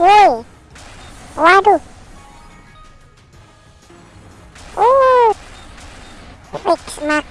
woi waduh. Uh fix mak